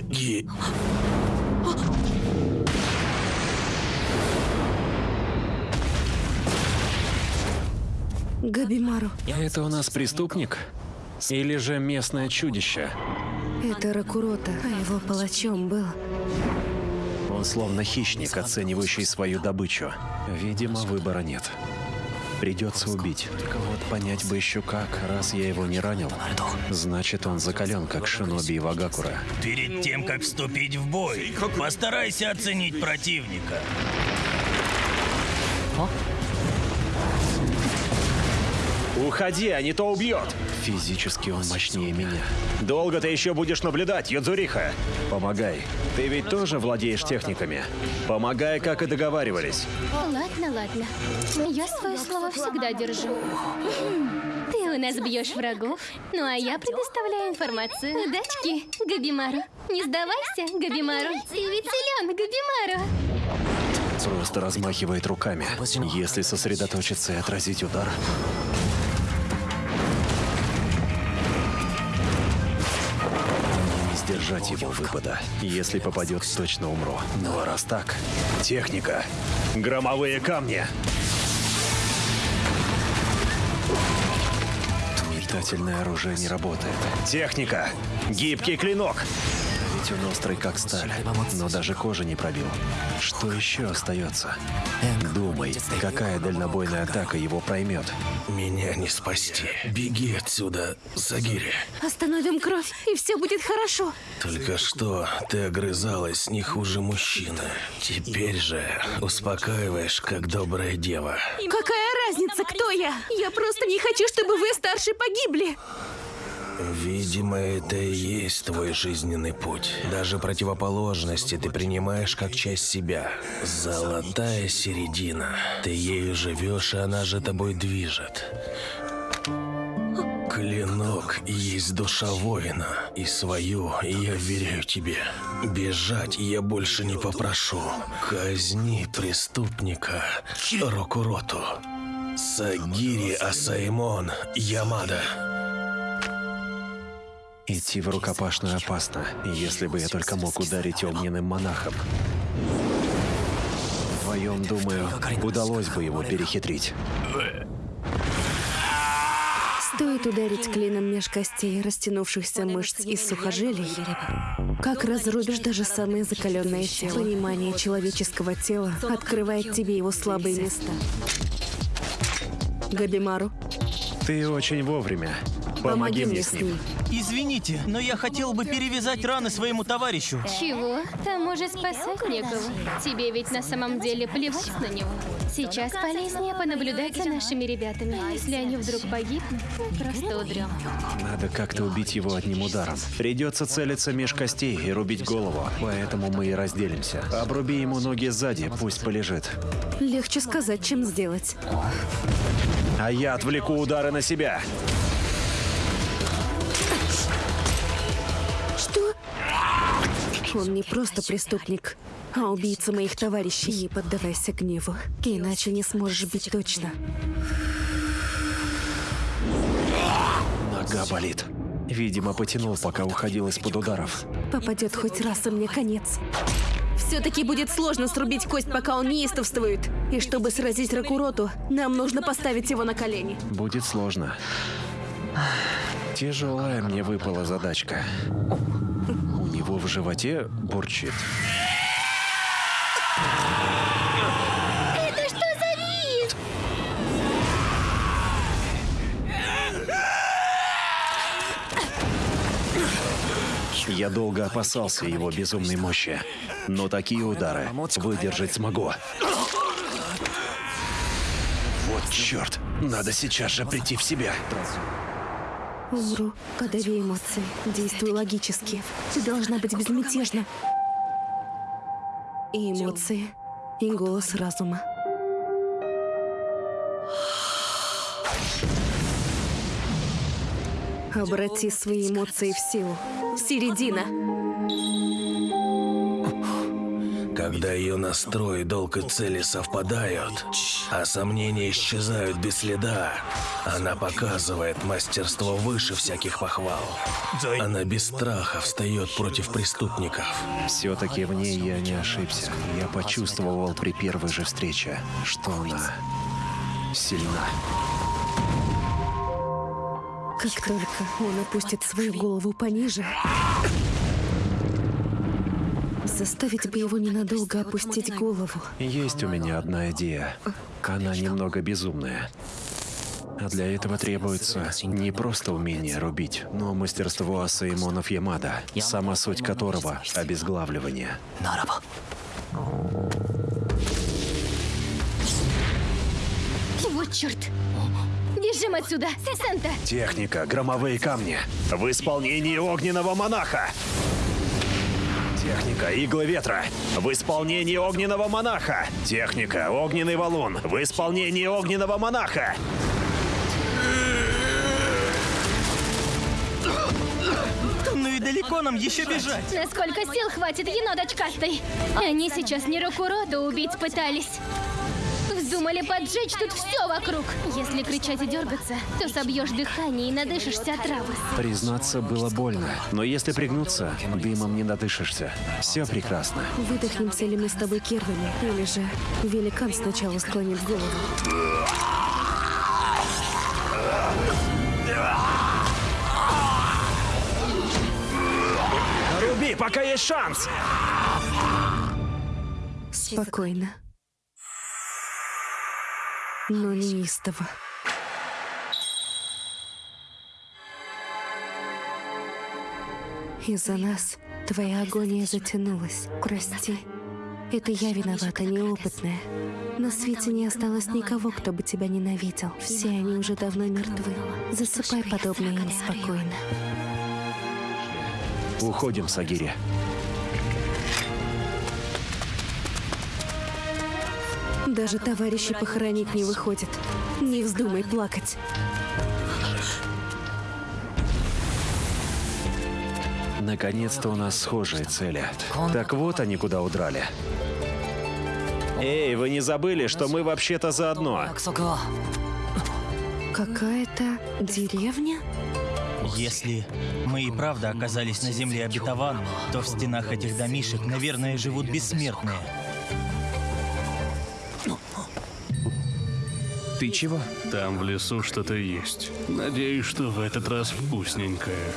Ги... Габимару, Это у нас преступник? Или же местное чудище? это Ракурота, а его палачом был. Он словно хищник, оценивающий свою добычу. Видимо, выбора нет. Придется убить. Вот понять бы еще как, раз я его не ранил. Значит, он закален, как Шиноби и Вагакура. Перед тем, как вступить в бой, постарайся оценить противника. Уходи, а не то убьет! Физически он мощнее меня. Долго ты еще будешь наблюдать, Юдзуриха? Помогай. Ты ведь тоже владеешь техниками. Помогай, как и договаривались. Ладно, ладно. Я свое слово всегда держу. Ты у нас бьешь врагов, ну а я предоставляю информацию. Удачки, Габимару. Не сдавайся, Габимару. Ты ведь силен, Габимару. Просто размахивает руками. Если сосредоточиться и отразить удар... Сдержать его выпада. Если попадет, точно умру. Ну а раз так... Техника. Громовые камни. Метательное оружие не работает. Техника. Гибкий клинок. Ведь он острый, как сталь. Но даже кожи не пробил. Что еще остается? Думай, какая дальнобойная атака его проймет. Меня не спасти. Беги отсюда, Сагири. Остановим кровь, и все будет хорошо. Только что ты огрызалась не хуже мужчины. Теперь же успокаиваешь, как добрая дева. Какая разница, кто я? Я просто не хочу, чтобы вы, старшие, погибли. Видимо, это и есть твой жизненный путь. Даже противоположности ты принимаешь как часть себя. Золотая середина. Ты ею живешь, и она же тобой движет. Клинок есть душа воина, и свою я веряю тебе. Бежать я больше не попрошу. Казни преступника Рокуроту. Сагири Асаймон Ямада. Идти в рукопашную опасно, если бы я только мог ударить огненным монахом. Вдвоем, думаю, удалось бы его перехитрить. Стоит ударить клином меж костей, растянувшихся мышц и сухожилий, как разрубишь даже самое закаленное тело. Понимание человеческого тела открывает тебе его слабые места. Габимару, Ты очень вовремя. Помоги мне с ним. Извините, но я хотел бы перевязать раны своему товарищу. Чего? Там уже спасать некого. Тебе ведь на самом деле плевать на него. Сейчас полезнее понаблюдать за нашими ребятами. Если они вдруг погибнут, просто удрем. Надо как-то убить его одним ударом. Придется целиться меж костей и рубить голову, поэтому мы и разделимся. Обруби ему ноги сзади, пусть полежит. легче сказать, чем сделать. А я отвлеку удары на себя. Он не просто преступник, а убийца моих товарищей. Не поддавайся гневу, иначе не сможешь бить точно. Нога болит. Видимо, потянул, пока уходил из-под ударов. Попадет хоть раз, и мне конец. Все-таки будет сложно срубить кость, пока он неистовствует. И чтобы сразить Ракуроту, нам нужно поставить его на колени. Будет сложно. Тяжелая мне выпала задачка. Животе бурчит. Это что за вид? Я долго опасался его безумной мощи, но такие удары выдержать смогу. Вот черт, надо сейчас же прийти в себя. Умру, подави эмоции, действуй логически. Ты должна быть безмятежна. И эмоции, и голос разума. Обрати свои эмоции в силу. Середина. Когда ее настрой, долг и цели совпадают, а сомнения исчезают без следа, она показывает мастерство выше всяких похвал. Она без страха встает против преступников. Все-таки в ней я не ошибся. Я почувствовал при первой же встрече, что она сильна. Как только он опустит свою голову пониже, заставить бы его ненадолго опустить голову. Есть у меня одна идея. Она немного безумная. А для этого требуется не просто умение рубить, но мастерство Асаимонов Ямада, сама суть которого — обезглавливание. Вот черт! Бежим отсюда! Санта! Техника «Громовые камни» в исполнении огненного монаха. Техника «Иглы ветра» в исполнении огненного монаха. Техника «Огненный валун» в исполнении огненного монаха. Ну и далеко нам еще бежать. Насколько сил хватит енот очкастый? Они сейчас не Рокурода убить пытались. Вздумали поджечь тут все вокруг. Если кричать и дергаться, то собьешь дыхание и надышишься отравы. Признаться, было больно. Но если пригнуться, дымом не надышишься. Все прекрасно. Выдохнемся ли мы с тобой первыми, или же великан сначала склонит голову. Руби, пока есть шанс! Спокойно. Но неистово. Из-за нас твоя агония затянулась. Прости. Это я виновата, неопытная. На свете не осталось никого, кто бы тебя ненавидел. Все они уже давно мертвы. Засыпай подобное им спокойно. Уходим, Сагири. Даже товарищи похоронить не выходят. Не вздумай плакать. Наконец-то у нас схожие цели. Так вот они куда удрали. Эй, вы не забыли, что мы вообще-то заодно? Какая-то деревня? Если мы и правда оказались на земле обетованной, то в стенах этих домишек, наверное, живут бессмертные. Ты чего? Там в лесу что-то есть. Надеюсь, что в этот раз вкусненькое.